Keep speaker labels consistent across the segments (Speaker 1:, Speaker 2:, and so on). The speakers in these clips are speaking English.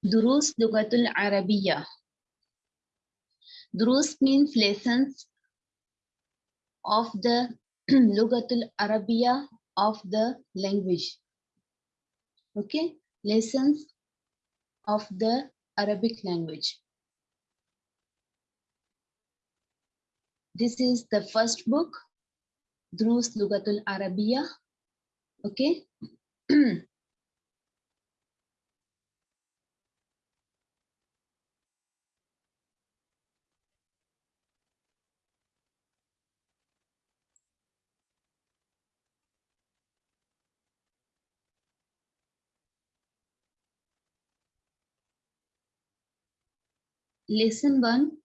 Speaker 1: Durus Lugatul Arabiya. Durus means lessons of the Lugatul Arabiya of the language. Okay, lessons of the Arabic language. This is the first book, Durus Lugatul Arabiya. Okay. Lesson one.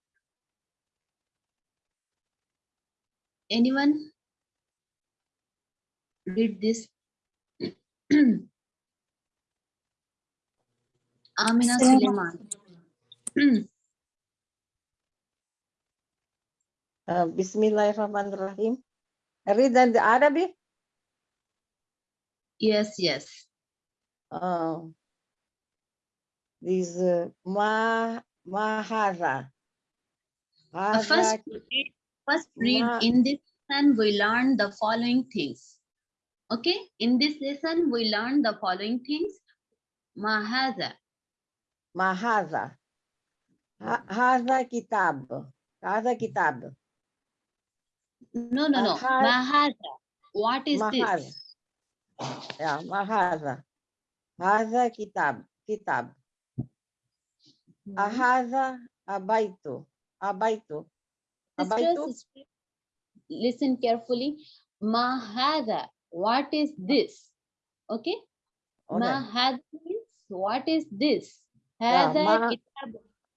Speaker 1: Anyone read this? Amina Suleiman.
Speaker 2: Uh, Bismillahirrahmanirrahim. Read in the Arabic.
Speaker 1: yes, yes.
Speaker 2: Uh, this uh, ma ma hadha.
Speaker 1: Uh, first, read- first read
Speaker 2: Ma-
Speaker 1: in this lesson we learn the following things. Okay, in this lesson we learn the following things. Mahaza.
Speaker 2: ma hadha. Ha- Hadha kitab. Hadha kitab.
Speaker 1: No, no, no.
Speaker 2: Mahaz-
Speaker 1: Mahaza. What is
Speaker 2: Mahaz.
Speaker 1: this?
Speaker 2: Yeah, ma hadha. Hadha kitab. Kitab. Ahadha abaitu. Abaitu. Abaitu.
Speaker 1: listen carefully. Mahada. What is this? Okay. Mahada means what is this? Hada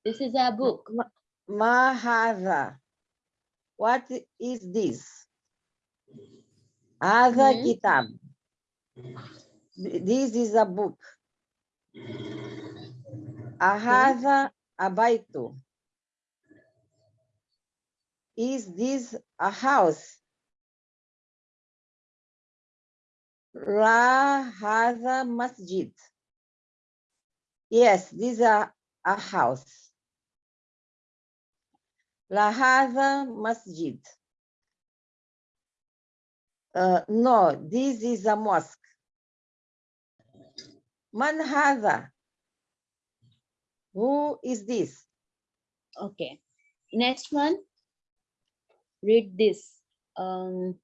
Speaker 1: This is a book.
Speaker 2: Ma- Ma. What is this? Hadha
Speaker 1: Hmm.
Speaker 2: kitab. This is a book. Ahadha abaitu. Is this a house? La hadha masjid. Yes, this is a, house. La hadha masjid. Uh, no, this is a mosque. Man hadha? Who is this?
Speaker 1: Okay. Next one. Read this. Um,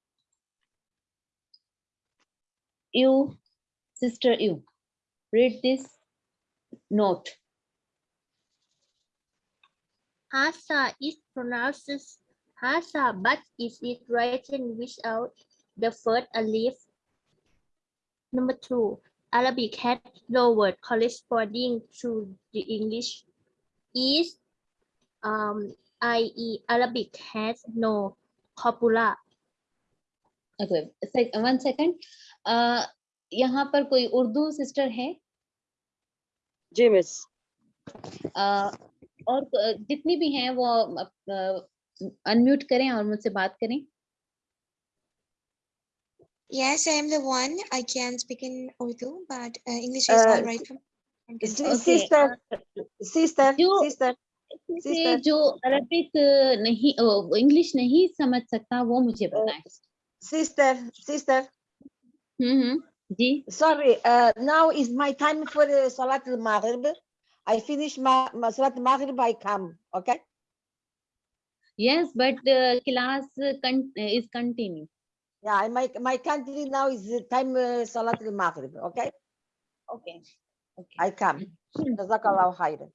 Speaker 1: you, sister, you. Read this note.
Speaker 3: Hasa is pronounced as Hasa, but is it written without the first alif? Number two, Arabic has no word corresponding to the English. Is um, i.e. Arabic has no copula.
Speaker 1: Okay, sec, one second. Uh, यहाँ पर कोई Urdu sister है
Speaker 4: जी miss
Speaker 1: uh, और क- जितनी भी हैं वो अनम्यूट करें और मुझसे बात करें
Speaker 5: Yes, I am the one. I can speak in Urdu, but uh, English is
Speaker 2: Uh,
Speaker 5: all right for me. I can
Speaker 2: Si-
Speaker 5: speak.
Speaker 1: Okay,
Speaker 2: Sister, sister,
Speaker 1: you-
Speaker 2: sister.
Speaker 1: इसमें से
Speaker 2: Sister.
Speaker 1: जो अरबिक नहीं English नहीं समझ सकता वो मुझे बताएं
Speaker 2: Sister, sister.
Speaker 1: Hmm hmm ji
Speaker 2: Sorry, uh, now is my time for uh, Salat al-Maghrib. I finish my, my Salat al-Maghrib, I come, okay?
Speaker 1: yes but uh, class con- is continue
Speaker 2: Yeah, I- my, my country now is the time uh, Salat al-Maghrib, okay?
Speaker 1: okay okay.
Speaker 2: I come. Jazakallah khairan.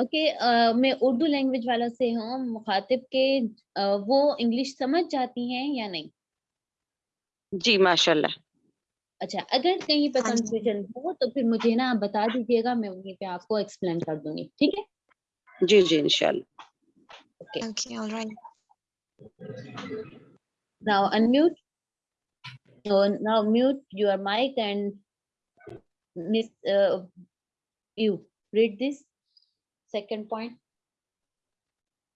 Speaker 1: Okay मैं Urdu language वालों से हूँ मुखातिब के uh, वो English समझ जाती हैं या नहीं?
Speaker 4: जी माशाल्लाह।
Speaker 1: अच्छा अगर कहीं पे
Speaker 5: हाँ
Speaker 1: कंफ्यूजन हो तो फिर मुझे ना बता दीजिएगा मैं वहीं पे आपको एक्सप्लेन कर दूँगी ठीक है?
Speaker 4: जी जी इंशाल्लाह।
Speaker 5: Okay, all right.
Speaker 1: Now unmute so now mute your mic and miss uh, you read this second point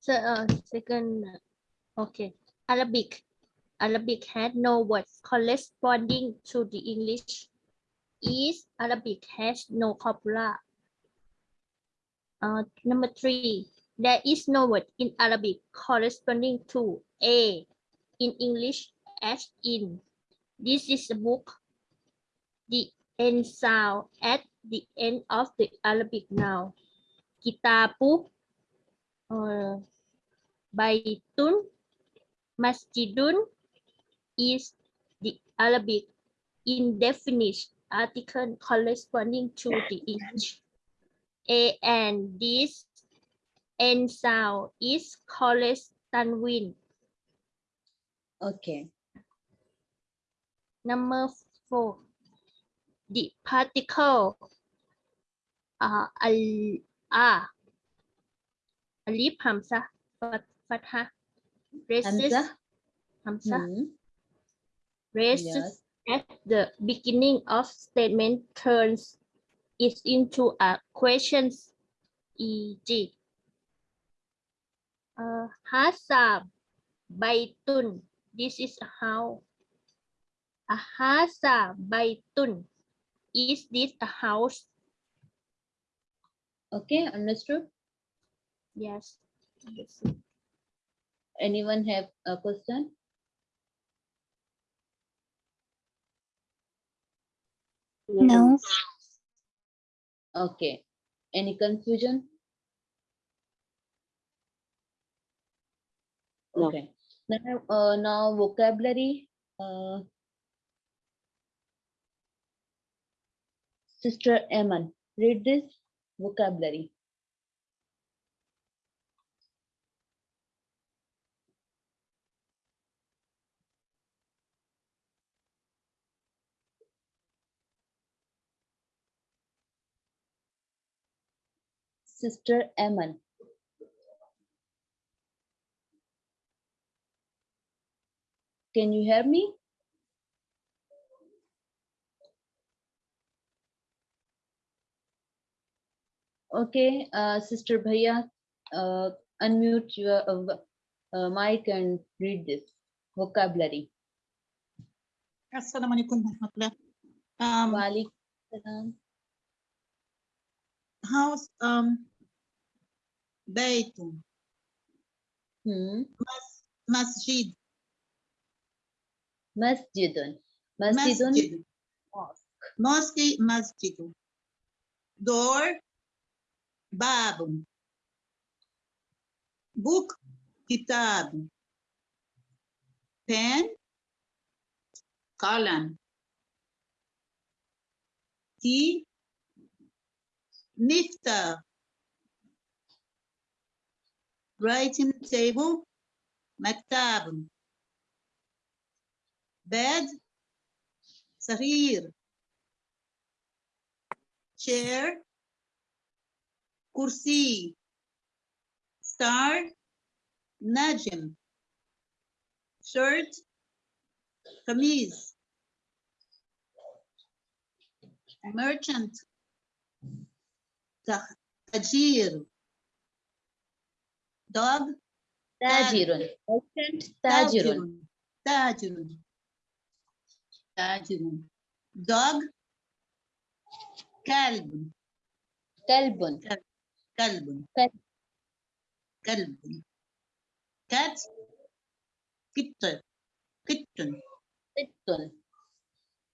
Speaker 3: So, uh, second, uh, okay, Arabic. Arabic had no words corresponding to the English. is Arabic has no copula. Uh, number three, there is no word in Arabic corresponding to a in English as in. This is a book. The end sound at the end of the Arabic noun. Kitabu, uh, baitun, masjidun is the Arabic indefinite article corresponding to the English. A and this end sound is called tanwin.
Speaker 1: Okay.
Speaker 3: Number four, the particle uh, al a alif hamza fat- fatha raises
Speaker 1: Hamza.
Speaker 3: hamza
Speaker 1: Hmm.
Speaker 3: raises
Speaker 1: Yes.
Speaker 3: at the beginning of statement turns it into a questions e.g. Uh, Hasa baitun. This is a house. A hasa baitun. Is this a house?
Speaker 1: Okay, understood.
Speaker 3: Yes. Yes.
Speaker 1: Anyone have a question?
Speaker 4: No.
Speaker 1: Okay. Any confusion? Okay. Now, uh, now vocabulary. Uh, Sister Eman, read this vocabulary. Sister Eman. Can you hear me? Okay, uh, Sister Bhaiya, uh, unmute your uh, uh mic and read this vocabulary.
Speaker 6: Assalamu alaikum um,
Speaker 1: alaikum.
Speaker 6: House, um,
Speaker 1: Hmm.
Speaker 6: Mas, masjid.
Speaker 1: Masjidun. Masjidun.
Speaker 6: masjid, mosque, masjid. Door, bab. Book, kitab. Pen, column. Tea, nifta. Writing table, maktab. Bed, sarir. Chair, kursi. Star, najm. Shirt, kameez. Merchant, tajir. Dog,
Speaker 1: Tajirun. Merchant Tajirun.
Speaker 6: Tajirun. Tajirun. Dog.
Speaker 1: Kalbun.
Speaker 6: Kalb.
Speaker 1: Kalb.
Speaker 6: Kalb. Cat. Kitten. Kitten.
Speaker 1: Sittun.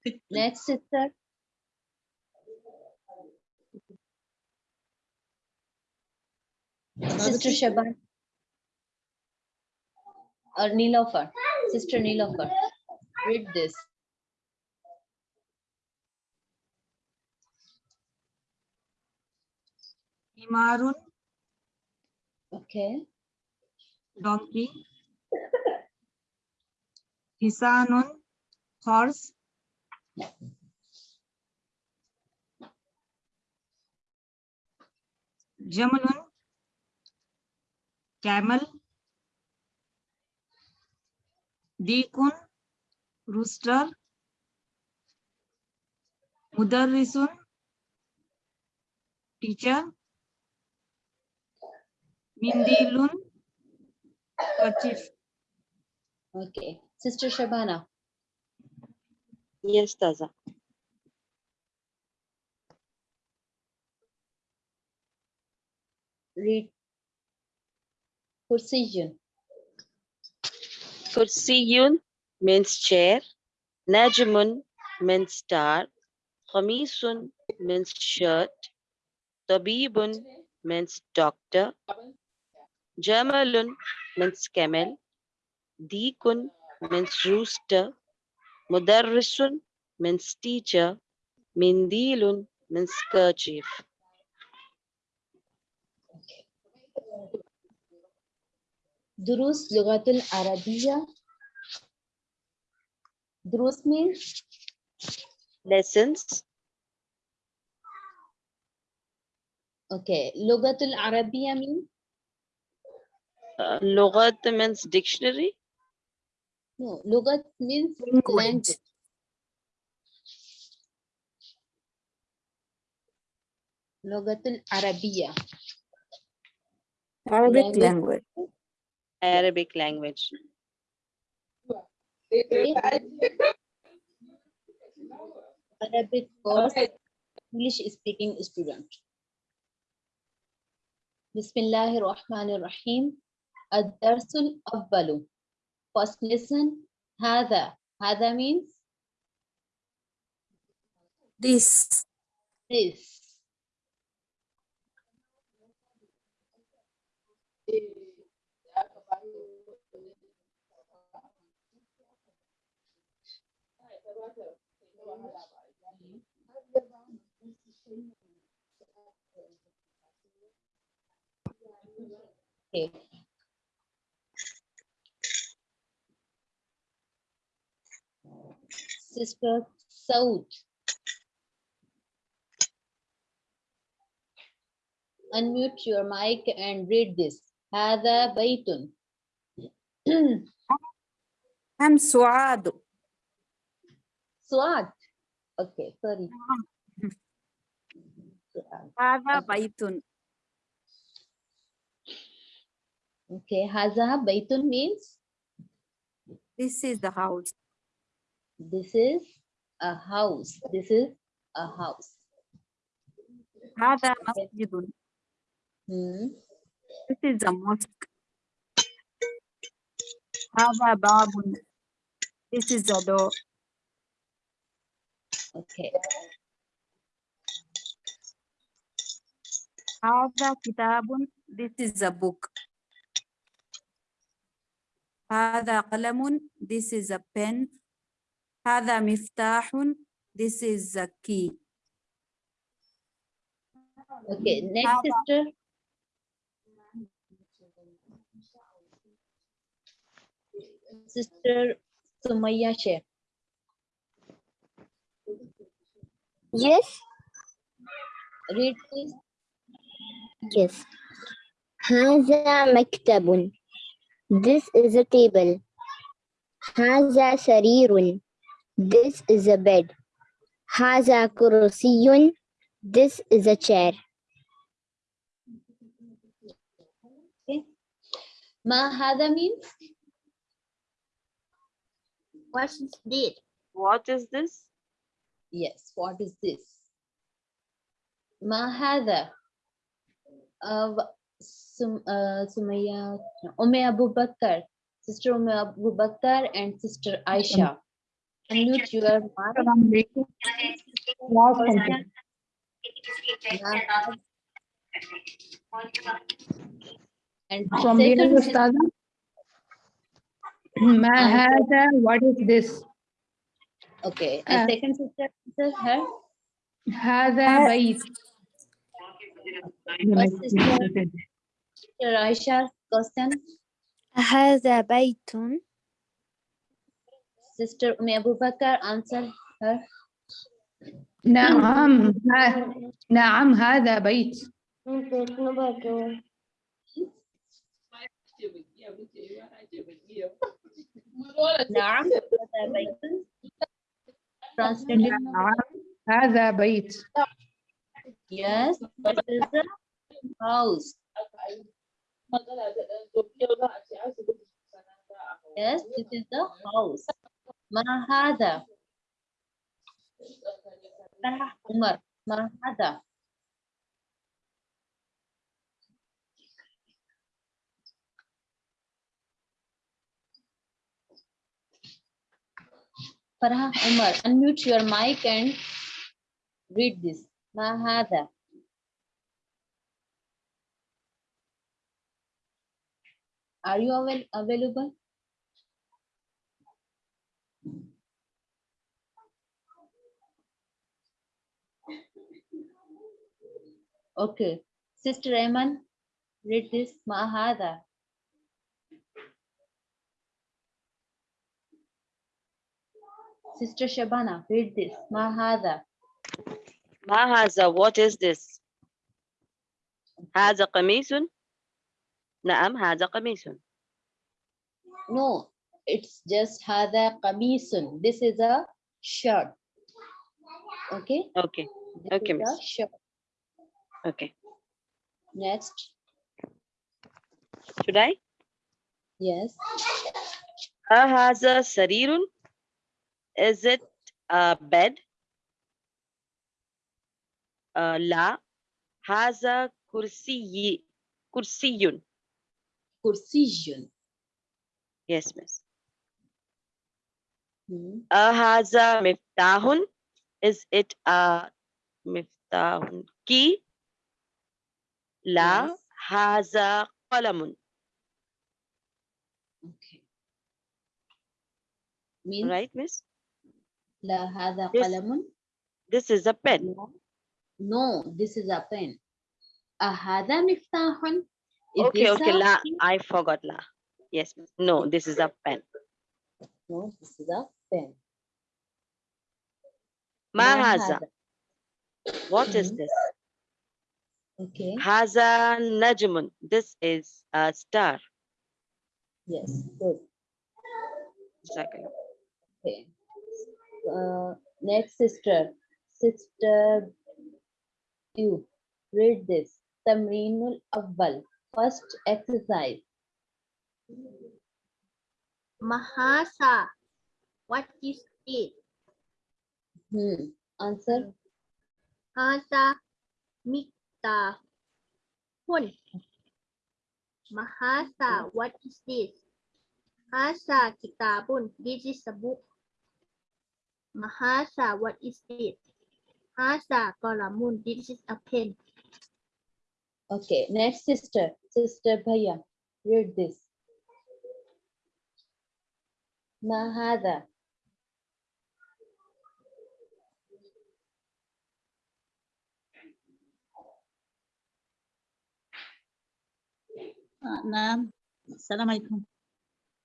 Speaker 6: Kitten.
Speaker 1: Next sister. Sister. Shaban. Or Nilofer. Sister Nilofer. Read this.
Speaker 7: Himarun,
Speaker 1: Okay.
Speaker 7: donkey. Hisanun, horse. Jamalun, camel. Dikun, rooster. Mudarrisun, teacher. Mindilun kerchief.
Speaker 1: Okay. Sister Shabana.
Speaker 4: Yes, Taza.
Speaker 1: Read. Kursiyun.
Speaker 8: Kursiyun means chair. Najmun means star. Khamisun means shirt. Tabibun means doctor. Jamalun means camel. Dikun means rooster. Mudarrisun means teacher. Mindilun means kerchief.
Speaker 1: Durus Lugatul Arabiya. Durus means
Speaker 8: lessons.
Speaker 1: Okay. Lugatul Arabiya means
Speaker 8: uh, logat means dictionary?
Speaker 1: No, logat means
Speaker 4: language.
Speaker 1: Logatul Arabiya.
Speaker 4: Arabic
Speaker 1: language.
Speaker 8: Arabic language.
Speaker 1: Arabic course, English speaking student. Bismillahir Rahmanir Rahim. الدرس الأول first lesson هذا هذا means
Speaker 4: This.
Speaker 1: this Okay. Sister Saud. Unmute your mic and read this. هذا بيت.
Speaker 4: I'm Suad.
Speaker 1: Swat. Okay, sorry. Suad.
Speaker 4: هذا بيت.
Speaker 1: Okay, هذا بيت means
Speaker 4: This is the house.
Speaker 1: this is a house. This is a house.
Speaker 4: هذا مسجد.
Speaker 1: Hmm.
Speaker 4: This is a mosque. هذا باب. This is a door.
Speaker 1: Okay.
Speaker 4: هذا كتاب. This is a book. هذا قلم. This is a pen. هذا مفتاح. This is a key.
Speaker 1: Okay, next
Speaker 4: Hada.
Speaker 1: sister. Sister Sumaya Sheikh.
Speaker 3: Yes,
Speaker 1: Read please.
Speaker 3: yes. هذا مكتب. This is a table. هذا سرير. This is a bed. Haza kursiyun. This is a chair. Okay.
Speaker 1: Ma hada means?
Speaker 3: What is this?
Speaker 8: What is this?
Speaker 1: Yes, what is this? Ma hada. Uh, Sum, uh, Sumaya, Ume Abu Bakr, Sister Ume Abu Bakr and Sister Aisha unmute your mic. And
Speaker 9: from the Ustada, Mahata, what is this?
Speaker 1: Okay, and uh, second sister, sister her?
Speaker 9: Hada Bait.
Speaker 1: First sister, sister Aisha's.
Speaker 4: Hada Baitun.
Speaker 1: Sister Umi Abu Bakr answer her.
Speaker 9: نعم ها- نعم هذا بيت.
Speaker 1: Naam. هذا بيت. Translated.
Speaker 9: نعم هذا بيت.
Speaker 1: Yes. This is the house. Yes, this is the house. Mahada. Umar. Mahada. Farah Umar, unmute your mic and read this. Mahada. Are you avail available? Okay, Sister Ayman, read this. Ma hadha. Sister Shabana, read this. Ma hadha.
Speaker 8: ما هذا what is this هذا قميص نعم هذا قميص
Speaker 1: No, it's just hadha qamisun. This is a shirt. Okay?
Speaker 8: okay
Speaker 1: This
Speaker 8: Okay,
Speaker 1: is a
Speaker 8: miss.
Speaker 1: shirt.
Speaker 8: Okay.
Speaker 1: Next.
Speaker 8: Should I?
Speaker 1: Yes.
Speaker 8: has a sarirun? Is it a bed? Uh, la. Haza kursiyi. Kursiyun.
Speaker 1: Kursiyun.
Speaker 8: Yes, miss.
Speaker 1: Hmm.
Speaker 8: a miftahun? Is it a miftahun key? لا
Speaker 1: Yes.
Speaker 8: هذا قلم
Speaker 1: Okay. Means
Speaker 8: right miss
Speaker 1: la hadha
Speaker 8: This-
Speaker 1: qalamun.
Speaker 8: this is a pen
Speaker 1: No. No, this is a pen. A hadha miftahun. Is
Speaker 8: okay
Speaker 1: this
Speaker 8: okay
Speaker 1: a
Speaker 8: la
Speaker 1: key?
Speaker 8: I forgot la yes miss. no this is a pen
Speaker 1: No, this is a pen.
Speaker 8: ما
Speaker 1: Ma
Speaker 8: هذا
Speaker 1: hadha.
Speaker 8: what is
Speaker 1: Mhm.
Speaker 8: this
Speaker 1: Okay.
Speaker 8: Haza najmun. This is a star.
Speaker 1: Yes, good.
Speaker 8: Second.
Speaker 1: Okay. Uh, next sister. Sister, you read this. Tamrinul Awwal. First exercise.
Speaker 3: Mahasa. What is it?
Speaker 1: Hmm. Answer.
Speaker 3: Mahasa. Mik Hun. Mahasa. What is this? Hasa kitabun. This is a book. Mahasa. What is it? Hasa kolamun. This is a pen.
Speaker 1: Okay. Next sister. Sister Bhaiya. Read this. Ma
Speaker 6: نعم. السلام عليكم.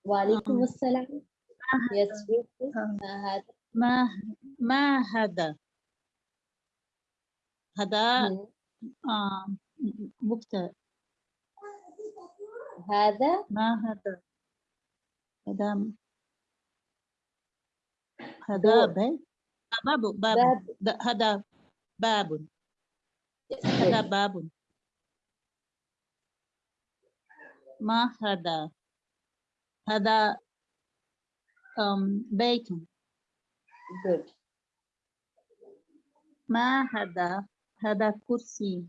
Speaker 1: وعليكم آه. السلام. يا
Speaker 6: آه.
Speaker 1: ما هذا؟
Speaker 6: ما هذا؟ هذا؟ آه. مبتدأ.
Speaker 1: هذا؟
Speaker 6: ما هذا؟ هذا هذا آه، باب. باب باب. هذا باب. هذا باب. هذا هذا أم بيت
Speaker 1: Good.
Speaker 6: ما هذا هذا كرسي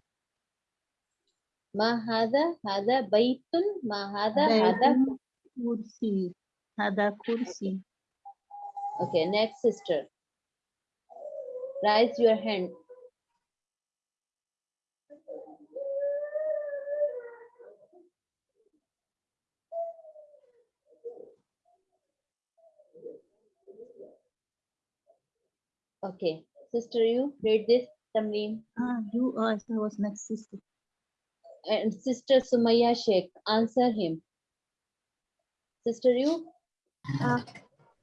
Speaker 1: Ma hadha. Hadha baytun. Ma hadha. Hadha.
Speaker 6: بيت كرسي هذا كرسي
Speaker 1: Okay, next sister. Raise your hand. Okay, sister, you read this, Tamreen.
Speaker 6: Ah, you are I was next sister.
Speaker 1: And sister Sumaya Sheikh, answer him. Sister, you?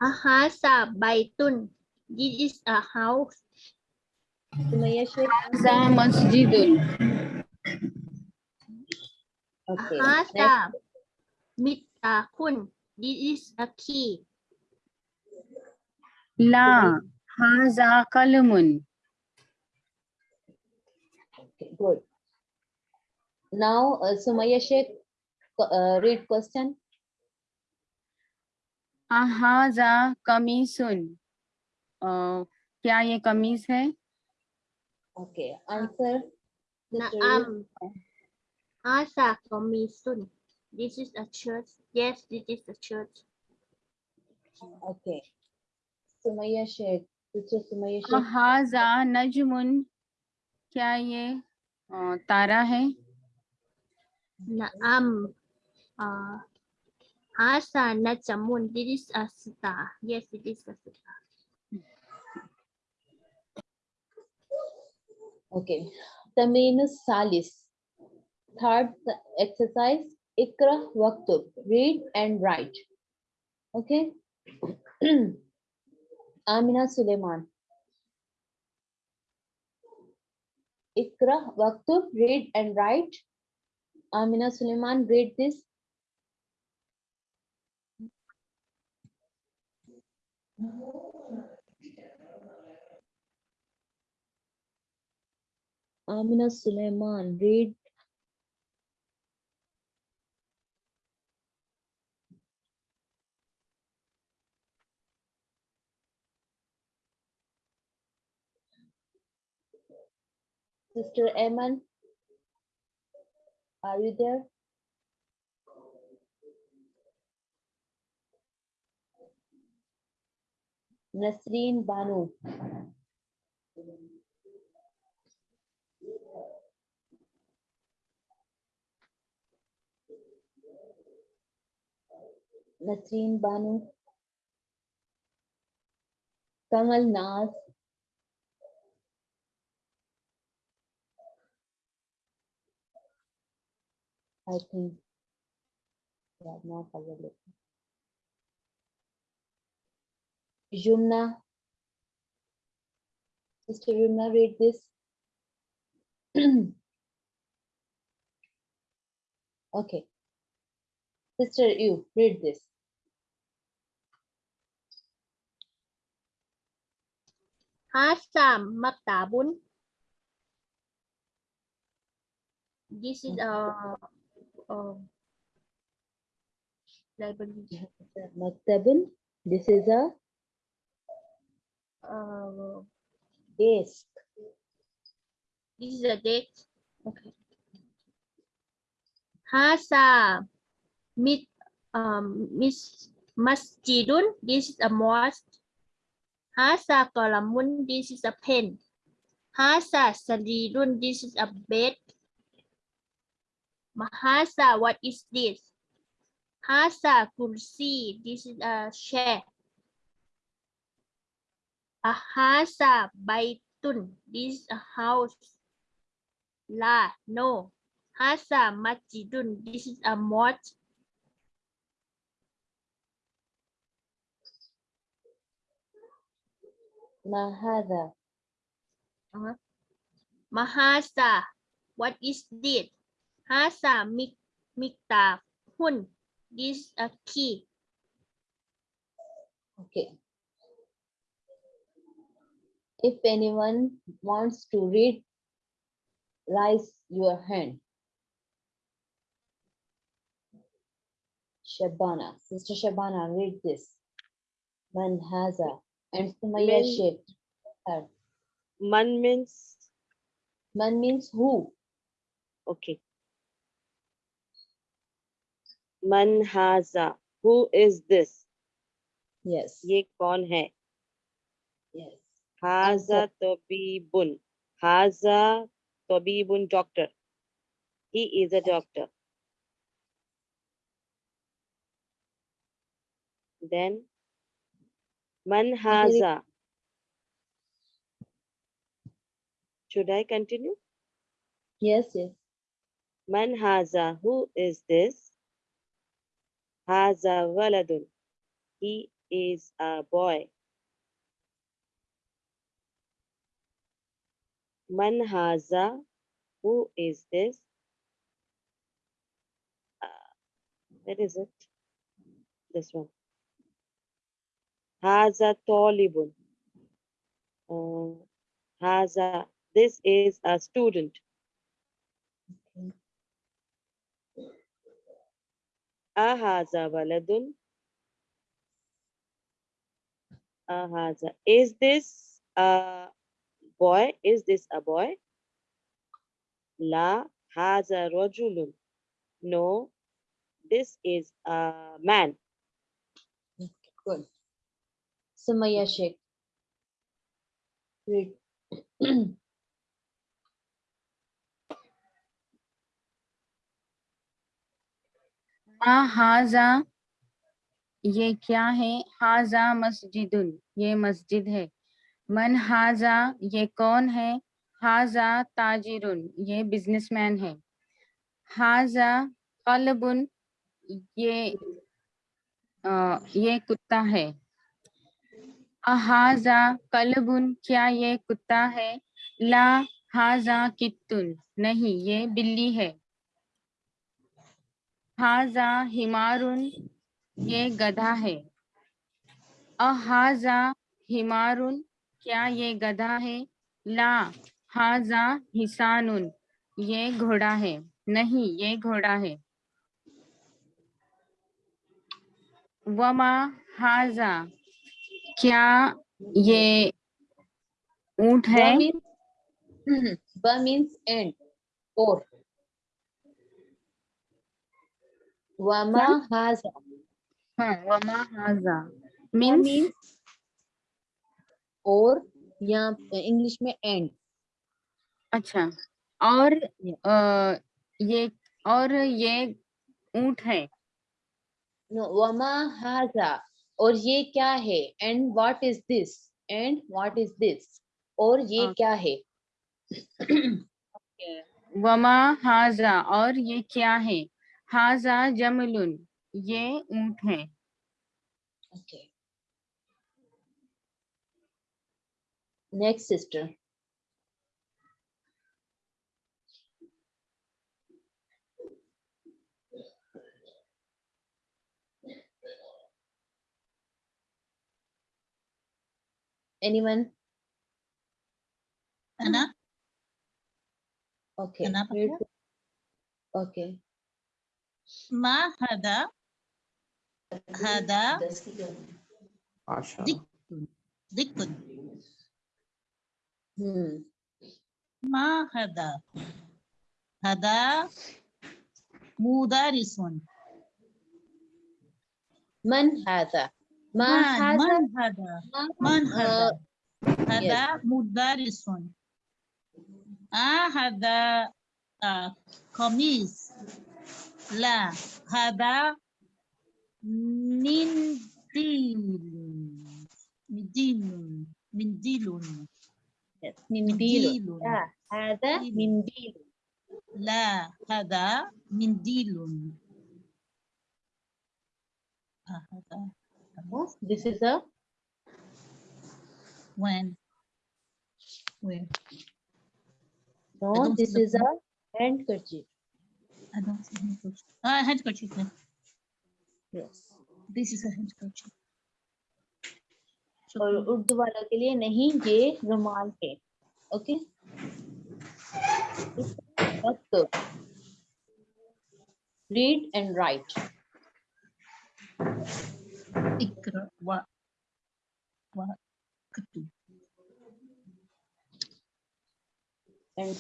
Speaker 3: Ahasa baitun. This is a house.
Speaker 1: Sumaya Sheikh, answer.
Speaker 9: Za masjidun.
Speaker 1: Okay,
Speaker 3: Ahasa
Speaker 1: next.
Speaker 3: mitakun. This is a key.
Speaker 9: La. Haza qalamun.
Speaker 1: Okay, good. Now, uh, Sumaya Sheikh, uh, read question.
Speaker 9: Ahaza कमीसुन अ, क्या ये कमीज है
Speaker 1: Okay, answer. Sister, you?
Speaker 3: Naam. Asa komisun. This is a church. Yes, this is a church.
Speaker 1: Okay. Sumaya Sheikh.
Speaker 9: हाजा नजमुन क्या ये तारा है
Speaker 3: नम हाजा Najmun this is a star yes it is a star
Speaker 1: okay tamin salis third exercise ikra waktub read and write okay Amina Suleiman. Ikra Waktub. Read and write. Amina Suleiman, read this. Amina Suleiman, read. Sister Eman, are you there? Nasreen Banu. Nasreen Banu. Kamal Naz. I think they are not available. Yumna. Sister Yumna, read this. Okay. Sister, you read this.
Speaker 3: Hasa Maktabun. This is a, a library.
Speaker 1: Maktabun. This is a
Speaker 3: Uh,
Speaker 1: desk.
Speaker 3: this is a date. Okay. Hasa mit um Miss Masjidun. This is a mosque. Hasa Kalamun. This is a pen. Hasa Sarirun. This is a bed. Mahasa. What is this? Hasa Kursi. This is a chair. Ahasa Baitun. This is a house. La. No. Hasa Masjidun. This is a mosque.
Speaker 1: Mahada. Uh-huh.
Speaker 3: Mahasa. What is this? Hasa mik mikta hun. This is a key.
Speaker 1: Okay. If anyone wants to read, raise your hand. Shabana, Sister Shabana, read this. Manhaza and Sumaya
Speaker 8: Man-
Speaker 1: Sheikh. Her.
Speaker 8: Man means,
Speaker 1: Man means who?
Speaker 8: okay. Man haza. Who is this?
Speaker 1: Yes.
Speaker 8: ये कौन है?
Speaker 1: Yes.
Speaker 8: Haza tabibun. Haza tabibun doctor. He is a doctor. Then man haza. Should I continue?
Speaker 1: Yes, yes.
Speaker 8: Man haza. Who is this? Haza waladun. He is a boy. Man haza. Who is this? Uh, where is it? This one. Haza talibun. Uh, haza. This is a student. Ahaza waladun. Ahaza. Is this a boy? Is this a boy? La haza rajulun. No, this is a man.
Speaker 1: Good. Sumaya Sheikh. Read.
Speaker 9: मा हाजा ये क्या है? हाजा मस्जिदुन ये मस्जिद है। मन हाजा ये कौन है? हाजा ताजिरुन ये बिजनेसमैन है। हाजा कलबुन ये अ, ये कुत्ता है। अहाजा कलबुन क्या ये कुत्ता है? ला हाजा कित्तुन नहीं ये बिल्ली है। हाजा हिमारुन ये गधा है। अहाजा हिमारुन क्या ये गधा है? ला हाजा हिसानुन ये घोड़ा है। नहीं ये घोड़ा है। वमा हाजा क्या ये ऊँट है?
Speaker 1: Ba means, ba Wama haza.
Speaker 9: हाँ वमा हाजा मीन्स
Speaker 1: or यहाँ इंग्लिश में and.
Speaker 9: अच्छा और. ये और ये ऊँट है
Speaker 1: No, wama haza. और ये क्या है and what is this and what is this और ये
Speaker 9: हाँ.
Speaker 1: क्या है
Speaker 9: वमा हाजा और ये क्या है हाजा जमलुन ये ऊँट है।
Speaker 1: Next sister anyone okay okay.
Speaker 6: ما هذا؟ هذا دك ما هذا؟ هذا مدرس.
Speaker 1: من هذا؟ ما
Speaker 6: من
Speaker 1: هذا
Speaker 6: من هذا؟
Speaker 1: ما-
Speaker 6: من
Speaker 1: آه،
Speaker 6: هذا هذا مدرس. آه هذا آه قميص. لا هذا منديل منديل منديل
Speaker 1: منديل
Speaker 6: منديل
Speaker 1: لا هذا منديل
Speaker 6: لا هذا منديل آه هذا
Speaker 1: this is a
Speaker 6: when where
Speaker 1: no
Speaker 6: don't see
Speaker 1: this
Speaker 6: the
Speaker 1: is a handkerchief
Speaker 6: I don't see handkerchief. Ah, uh, handkerchief.
Speaker 1: Yes.
Speaker 6: This is a handkerchief.
Speaker 1: और उर्दू वालों के लिए नहीं ये रुमाल है okay
Speaker 6: read and write
Speaker 1: and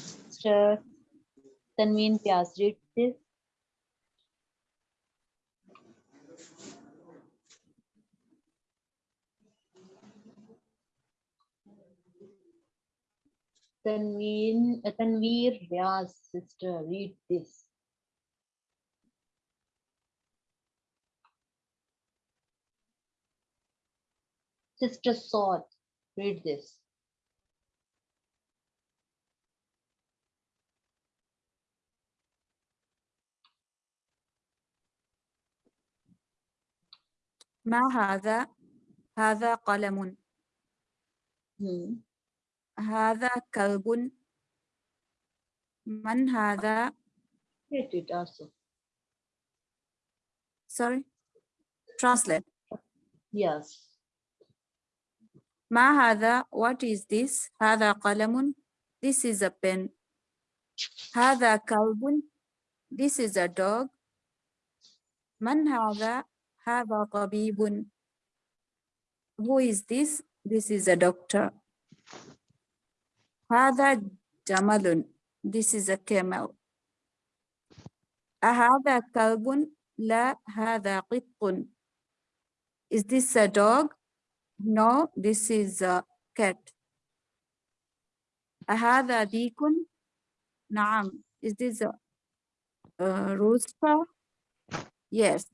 Speaker 1: तनवीन प्याज read this? Tanveen, uh, Tanveer Ryaz sister read this. Sister Saud read this
Speaker 4: ما هذا هذا قلم
Speaker 1: hmm.
Speaker 4: هذا كلب من هذا
Speaker 1: read it also
Speaker 4: sorry translate
Speaker 1: yes
Speaker 4: ما هذا what is this هذا قلم this is a pen هذا كلب this is a dog من هذا هذا طبيب who is this this is a doctor هذا جمل this is a camel أهذا كلب لا هذا قط is this a dog No, this is a cat. أهذا ديك؟ نعم. Is this a, a rooster? Yes.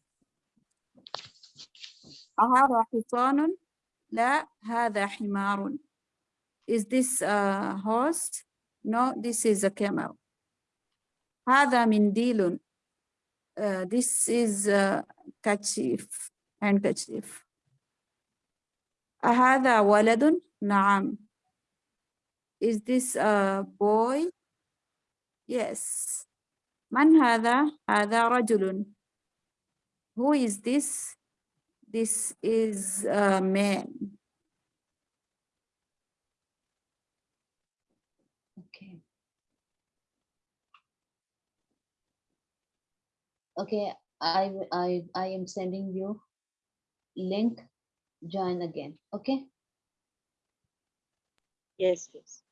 Speaker 4: أهذا حصان؟ لا هذا حمار. Is this a horse? No, this is a camel. هذا منديل. Uh, this is a kerchief, handkerchief. أهذا ولد؟ نعم. Is this a boy? Yes. من هذا؟ هذا رجل. Who is this? This is a man.
Speaker 1: Okay. Okay, I I I am sending you link, join again, okay?
Speaker 8: Yes, yes.